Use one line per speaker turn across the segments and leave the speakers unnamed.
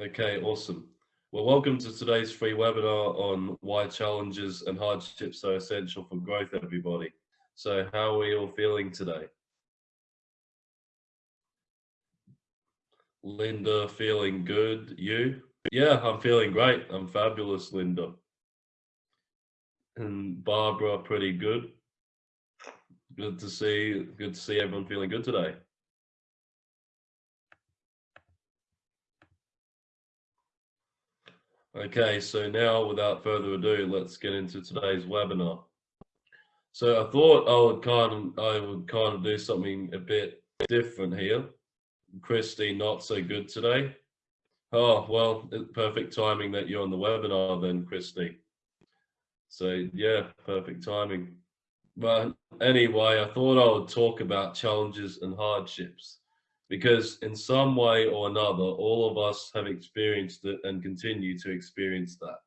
Okay, awesome. Well, welcome to today's free webinar on why challenges and hardships are essential for growth, everybody. So how are we all feeling today? Linda feeling good, you? Yeah, I'm feeling great. I'm fabulous, Linda. And Barbara, pretty good. Good to see, good to see everyone feeling good today. Okay, so now without further ado, let's get into today's webinar. So I thought I would kind of I would kind of do something a bit different here. Christy, not so good today. Oh well, perfect timing that you're on the webinar then, Christy. So yeah, perfect timing. But anyway, I thought I would talk about challenges and hardships because in some way or another, all of us have experienced it and continue to experience that.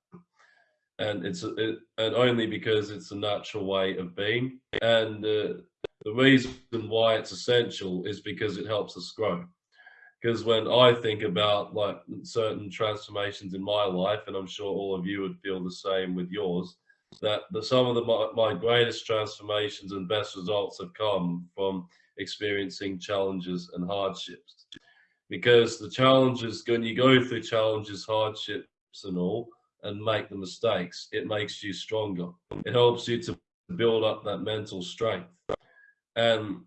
And it's it, and only because it's a natural way of being. And uh, the reason why it's essential is because it helps us grow. Because when I think about like certain transformations in my life, and I'm sure all of you would feel the same with yours, that the, some of the, my, my greatest transformations and best results have come from experiencing challenges and hardships. Because the challenges, when you go through challenges, hardships and all, and make the mistakes, it makes you stronger. It helps you to build up that mental strength. And,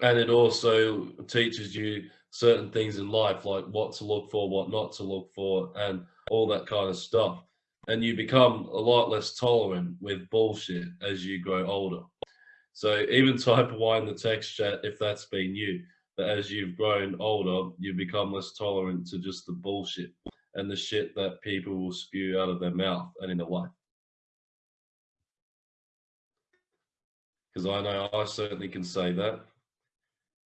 and it also teaches you certain things in life, like what to look for, what not to look for, and all that kind of stuff. And you become a lot less tolerant with bullshit as you grow older. So even type Y in the text chat if that's been you. That as you've grown older, you become less tolerant to just the bullshit and the shit that people will spew out of their mouth and in their life. Because I know I certainly can say that.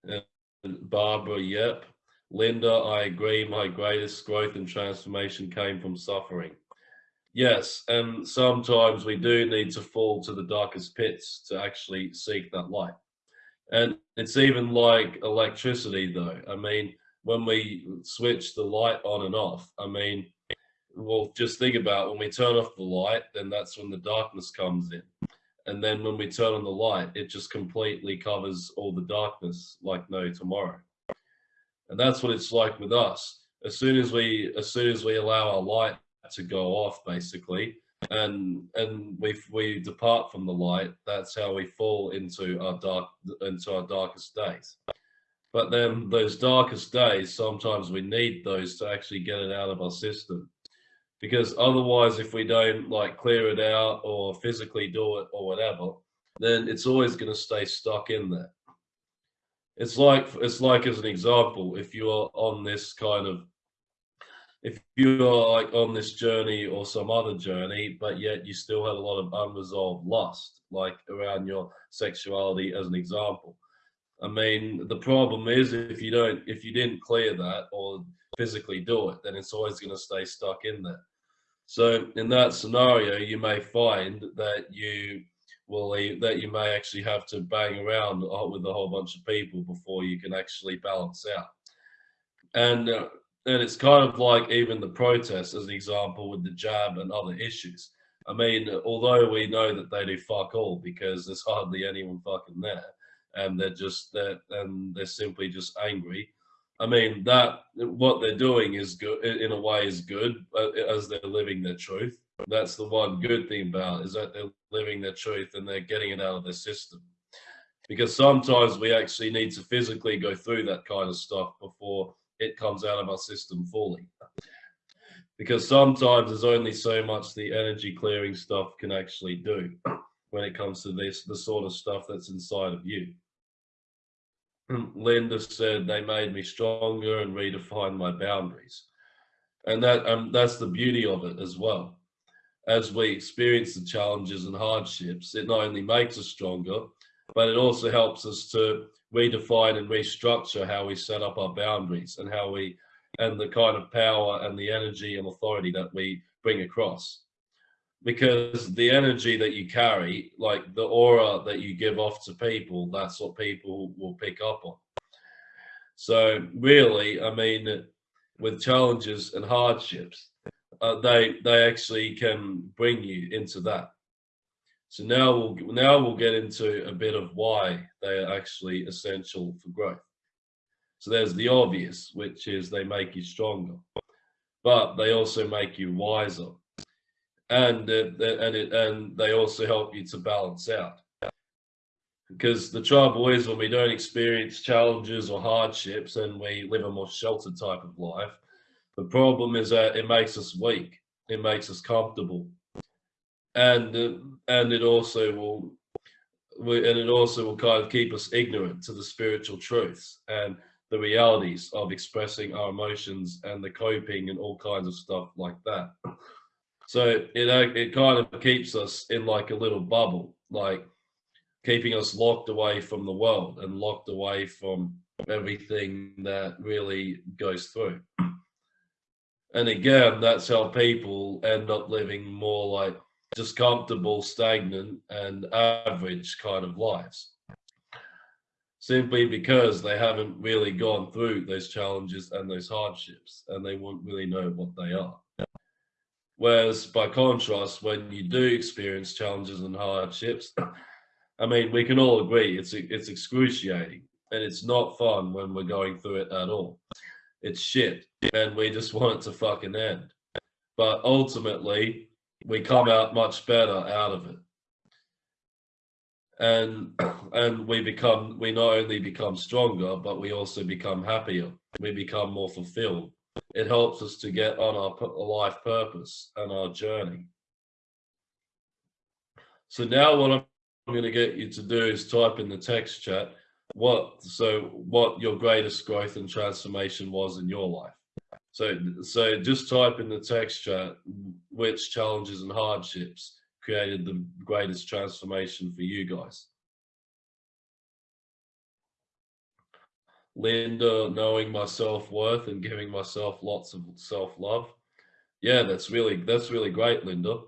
And Barbara, yep. Linda, I agree. My greatest growth and transformation came from suffering. Yes, and sometimes we do need to fall to the darkest pits to actually seek that light. And it's even like electricity, though. I mean, when we switch the light on and off, I mean, well, just think about when we turn off the light, then that's when the darkness comes in. And then when we turn on the light, it just completely covers all the darkness like no tomorrow. And that's what it's like with us. As soon as we, as soon as we allow our light to go off basically. And and we we depart from the light. That's how we fall into our dark into our darkest days. But then those darkest days sometimes we need those to actually get it out of our system. Because otherwise if we don't like clear it out or physically do it or whatever then it's always going to stay stuck in there. It's like it's like as an example if you're on this kind of if you're like on this journey or some other journey, but yet you still had a lot of unresolved lust, like around your sexuality as an example. I mean, the problem is if you don't, if you didn't clear that or physically do it, then it's always going to stay stuck in there. So in that scenario, you may find that you will that you may actually have to bang around with a whole bunch of people before you can actually balance out. And uh, and it's kind of like even the protests as an example with the jab and other issues. I mean, although we know that they do fuck all because there's hardly anyone fucking there and they're just that, and they're simply just angry. I mean, that what they're doing is good in a way is good as they're living their truth. That's the one good thing about it, is that they're living their truth and they're getting it out of their system. Because sometimes we actually need to physically go through that kind of stuff before it comes out of our system fully. Because sometimes there's only so much the energy clearing stuff can actually do when it comes to this, the sort of stuff that's inside of you. Linda said they made me stronger and redefined my boundaries. And that um, that's the beauty of it as well. As we experience the challenges and hardships, it not only makes us stronger, but it also helps us to redefine and restructure how we set up our boundaries and how we and the kind of power and the energy and authority that we bring across because the energy that you carry like the aura that you give off to people that's what people will pick up on so really i mean with challenges and hardships, uh, they they actually can bring you into that. So now we'll now we'll get into a bit of why they are actually essential for growth. So there's the obvious, which is they make you stronger, but they also make you wiser, and and it, and they also help you to balance out. Because the trouble is when we don't experience challenges or hardships and we live a more sheltered type of life, the problem is that it makes us weak. It makes us comfortable, and uh, and it also will, we, and it also will kind of keep us ignorant to the spiritual truths and the realities of expressing our emotions and the coping and all kinds of stuff like that. So it uh, it kind of keeps us in like a little bubble, like keeping us locked away from the world and locked away from everything that really goes through. And again, that's how people end up living more like just comfortable, stagnant, and average kind of lives. Simply because they haven't really gone through those challenges and those hardships, and they won't really know what they are. Whereas, by contrast, when you do experience challenges and hardships, I mean, we can all agree it's it's excruciating and it's not fun when we're going through it at all. It's shit, and we just want it to fucking end. But ultimately, we come out much better out of it, and and we become we not only become stronger, but we also become happier. We become more fulfilled. It helps us to get on our life purpose and our journey. So now what I'm going to get you to do is type in the text chat what so what your greatest growth and transformation was in your life. So so just type in the text chat which challenges and hardships created the greatest transformation for you guys. Linda, knowing my self-worth and giving myself lots of self-love. Yeah, that's really that's really great, Linda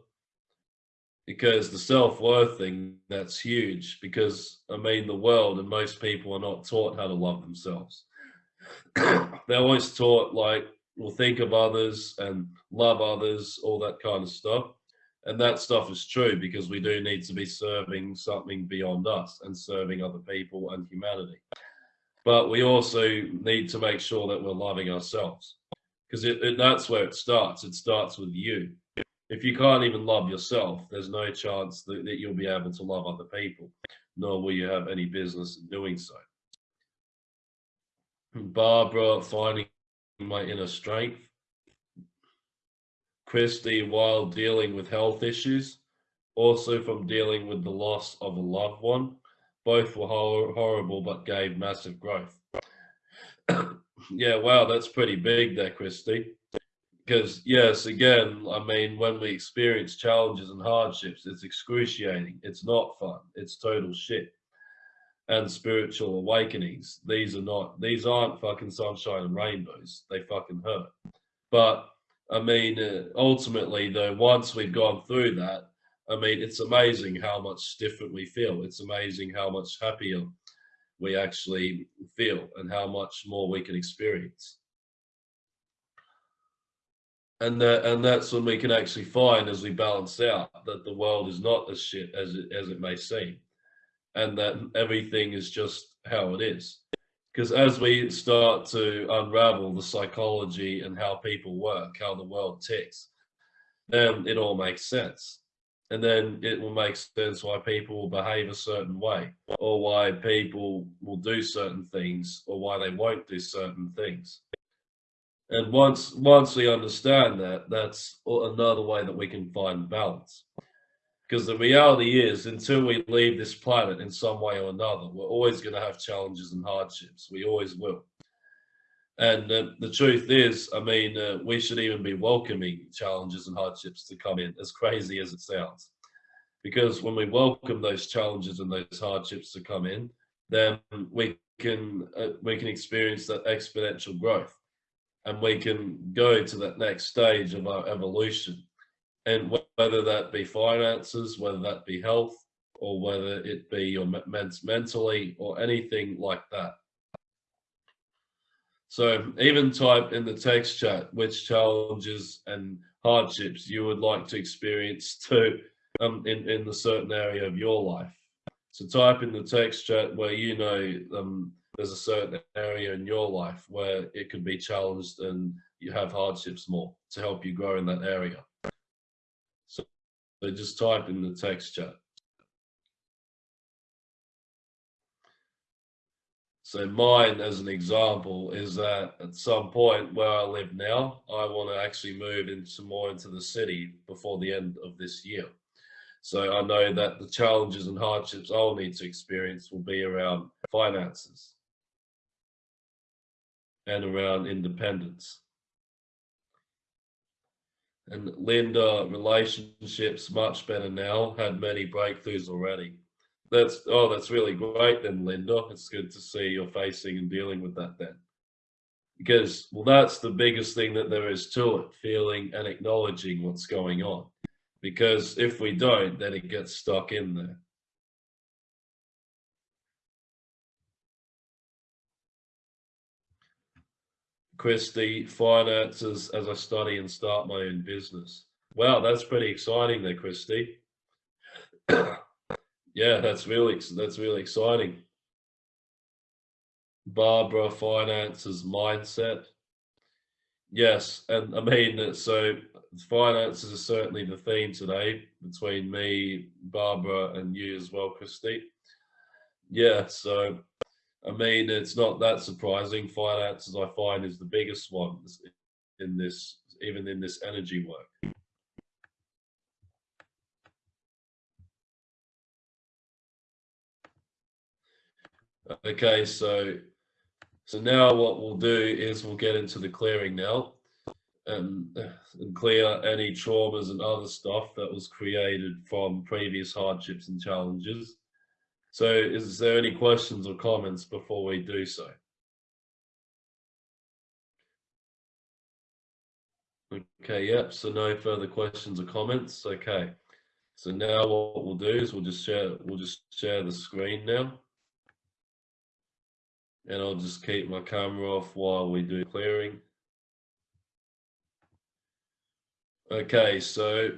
because the self-worth thing that's huge because i mean the world and most people are not taught how to love themselves they're always taught like well think of others and love others all that kind of stuff. And that stuff is true because we do need to be serving something beyond us and serving other people and humanity. But we also need to make sure that we're loving ourselves because that's where it starts. It starts with you. If you can't even love yourself, there's no chance that, that you'll be able to love other people, nor will you have any business in doing so. Barbara, finding my inner strength. Christy, while dealing with health issues, also from dealing with the loss of a loved one. Both were hor horrible, but gave massive growth. yeah, wow, that's pretty big there, Christy because yes again i mean when we experience challenges and hardships it's excruciating it's not fun it's total shit and spiritual awakenings. These are not these aren't fucking sunshine and rainbows. They fucking hurt. But i mean uh, ultimately though once we've gone through that i mean it's amazing how much different we feel. It's amazing how much happier we actually feel and how much more we can experience. And that, and that's when we can actually find as we balance out that the world is not as shit as it as it may seem and that everything is just how it is. Because as we start to unravel the psychology and how people work how the world ticks then it all makes sense. And then it will make sense why people will behave a certain way or why people will do certain things or why they won't do certain things. And once once we understand that, that's another way that we can find balance. Because the reality is, until we leave this planet in some way or another, we're always going to have challenges and hardships. We always will. And uh, the truth is, I mean, uh, we should even be welcoming challenges and hardships to come in, as crazy as it sounds. Because when we welcome those challenges and those hardships to come in, then we can uh, we can experience that exponential growth and we can go to that next stage of our evolution. And whether that be finances, whether that be health, or whether it be your mentally or anything like that. So even type in the text chat which challenges and hardships you would like to experience too um, in, in a certain area of your life. So type in the text chat where you know um, there's a certain area in your life where it could be challenged and you have hardships more to help you grow in that area. So just type in the text chat. So mine, as an example, is that at some point where I live now, I want to actually move into more into the city before the end of this year. So I know that the challenges and hardships I'll need to experience will be around finances and around independence. And Linda, relationships much better now, had many breakthroughs already. That's, oh, that's really great then, Linda. It's good to see you're facing and dealing with that then. Because, well, that's the biggest thing that there is to it, feeling and acknowledging what's going on. Because if we don't, then it gets stuck in there. Christy, finances as I study and start my own business. Wow, that's pretty exciting there, Christy. yeah, that's really that's really exciting. Barbara, finances, mindset. Yes, and I mean, so finances are certainly the theme today between me, Barbara, and you as well, Christy. Yeah, so I mean, it's not that surprising. Finances, I find, is the biggest one in this, even in this energy work. Okay, so so now what we'll do is we'll get into the clearing now and, and clear any traumas and other stuff that was created from previous hardships and challenges. So is there any questions or comments before we do so? Okay, yep, so no further questions or comments. Okay. So now what we'll do is we'll just share we'll just share the screen now. And I'll just keep my camera off while we do clearing. Okay, so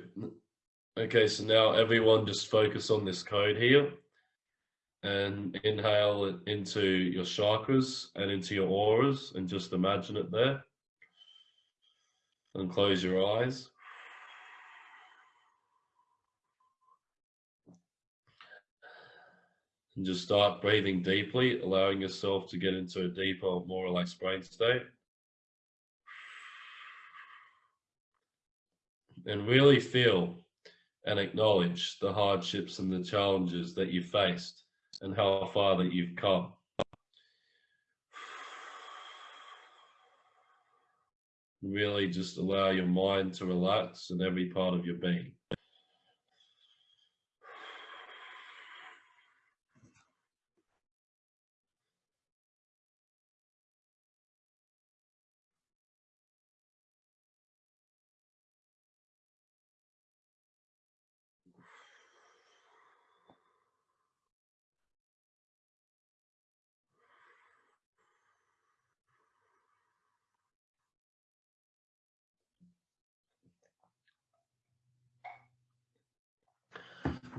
okay, so now everyone just focus on this code here and inhale it into your chakras and into your auras and just imagine it there. And close your eyes. And just start breathing deeply, allowing yourself to get into a deeper, more relaxed brain state. And really feel and acknowledge the hardships and the challenges that you faced and how far that you've come. Really just allow your mind to relax in every part of your being.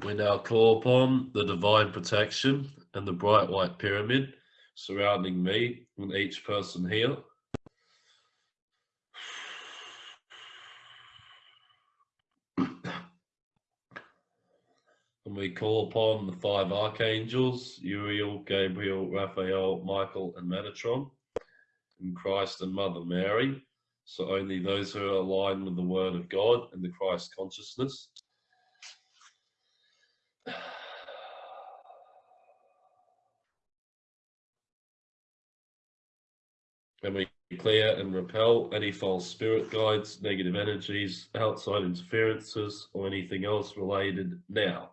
We now call upon the divine protection and the bright white pyramid surrounding me and each person here. And we call upon the five archangels, Uriel, Gabriel, Raphael, Michael, and Metatron, and Christ and Mother Mary. So only those who are aligned with the Word of God and the Christ consciousness and we clear and repel any false spirit guides, negative energies, outside interferences, or anything else related now.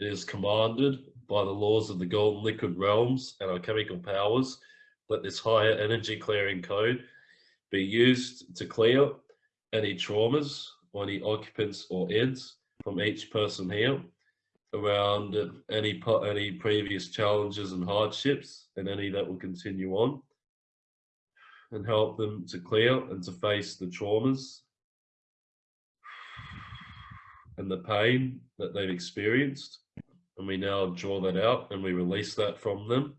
It is commanded by the laws of the golden liquid realms and our chemical powers. Let this higher energy clearing code be used to clear any traumas or any occupants or ends from each person here around any any previous challenges and hardships and any that will continue on and help them to clear and to face the traumas and the pain that they've experienced and we now draw that out and we release that from them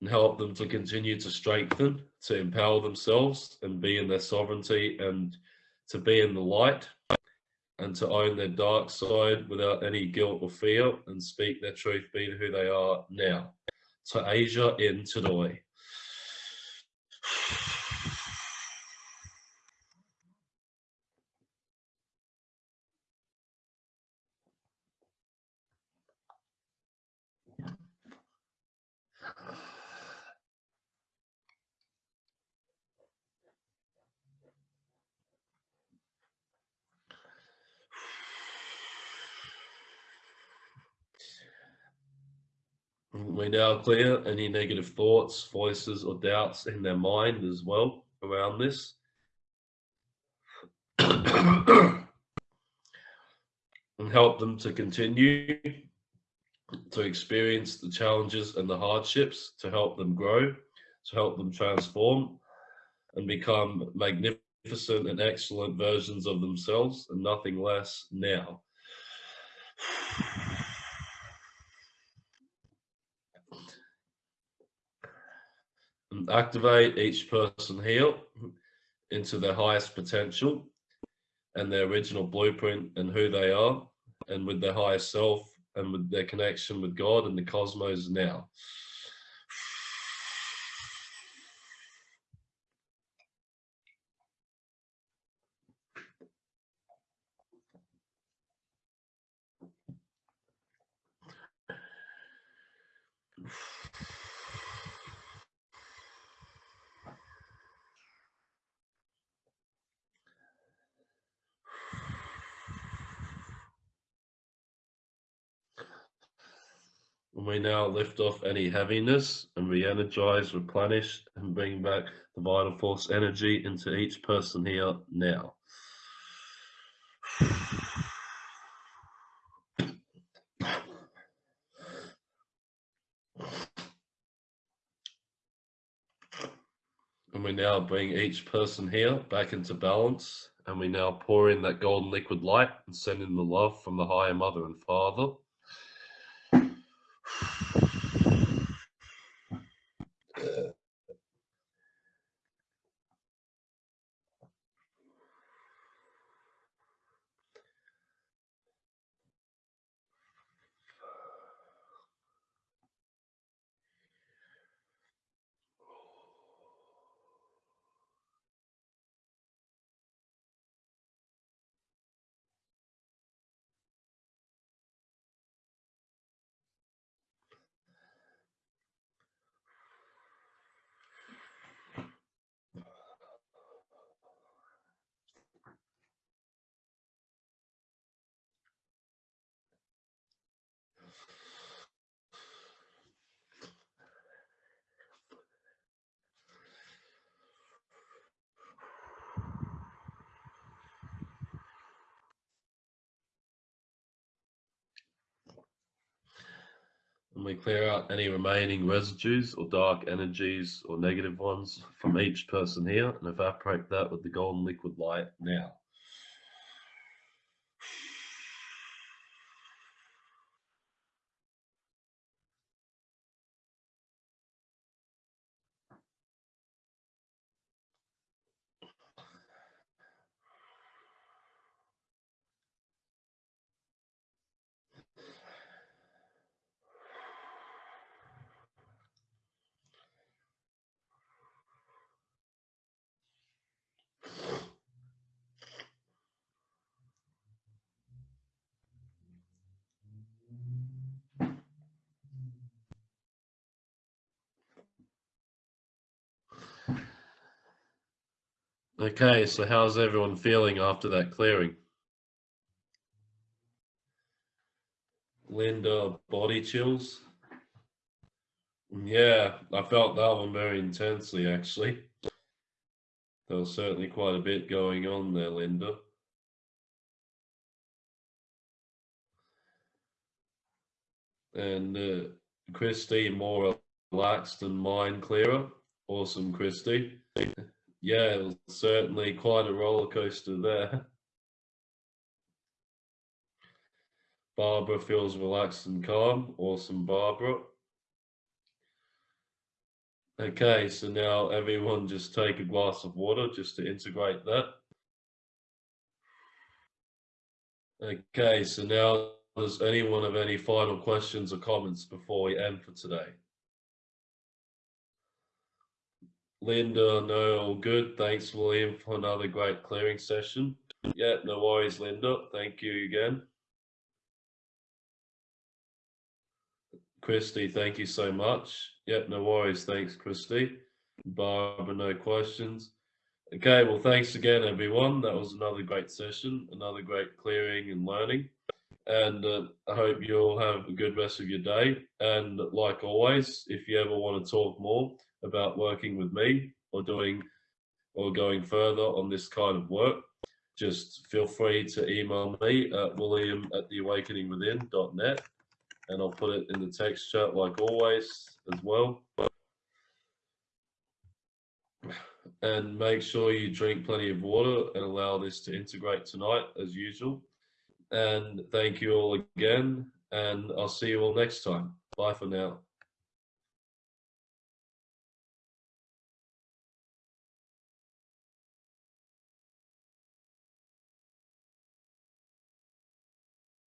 and help them to continue to strengthen, to empower themselves and be in their sovereignty and to be in the light and to own their dark side without any guilt or fear and speak their truth, be who they are now. To Asia in Tadoi. We now clear any negative thoughts, voices, or doubts in their mind as well around this. and help them to continue to experience the challenges and the hardships to help them grow, to help them transform and become magnificent and excellent versions of themselves and nothing less now. Activate each person here into their highest potential and their original blueprint and who they are and with their higher self and with their connection with God and the cosmos now. And we now lift off any heaviness and re-energize, replenish, and bring back the vital force energy into each person here now. And we now bring each person here back into balance. And we now pour in that golden liquid light and send in the love from the higher mother and father. And we clear out any remaining residues or dark energies or negative ones from each person here and evaporate that with the golden liquid light now. Okay, so how's everyone feeling after that clearing? Linda, body chills? Yeah, I felt that one very intensely actually. There was certainly quite a bit going on there, Linda. And uh, Christy more relaxed and mind clearer. Awesome, Christy. Yeah, it was certainly quite a roller coaster there. Barbara feels relaxed and calm. Awesome, Barbara. Okay, so now everyone just take a glass of water just to integrate that. Okay, so now does anyone have any final questions or comments before we end for today? Linda, no, all good. Thanks, William, for another great clearing session. Yeah, no worries, Linda. Thank you again. Christy, thank you so much. Yep, no worries. Thanks, Christy. Barbara, no questions. Okay, well, thanks again, everyone. That was another great session, another great clearing and learning. And uh, I hope you'll have a good rest of your day. And like always, if you ever want to talk more about working with me or doing or going further on this kind of work, just feel free to email me at william at theawakeningwithin.net and I'll put it in the text chat like always as well. And make sure you drink plenty of water and allow this to integrate tonight as usual. And thank you all again, and I'll see you all next time. Bye for now.